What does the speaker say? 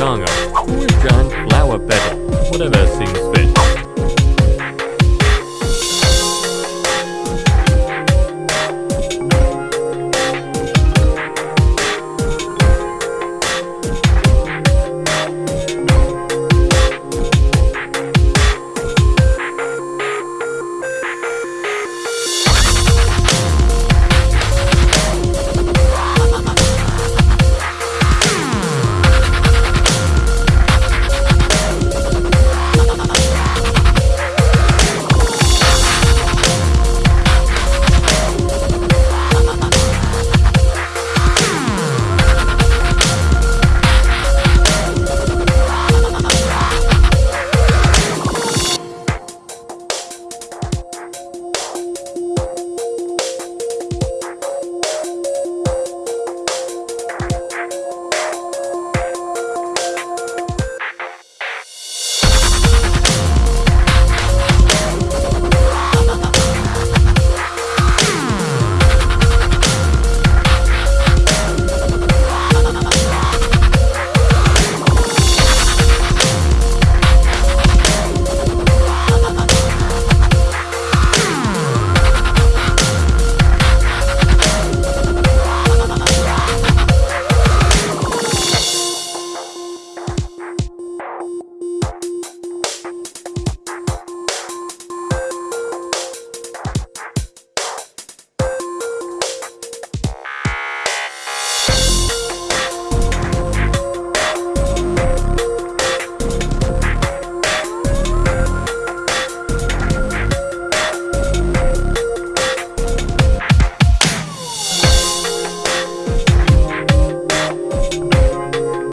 Tonga, John Flower Petal, whatever seems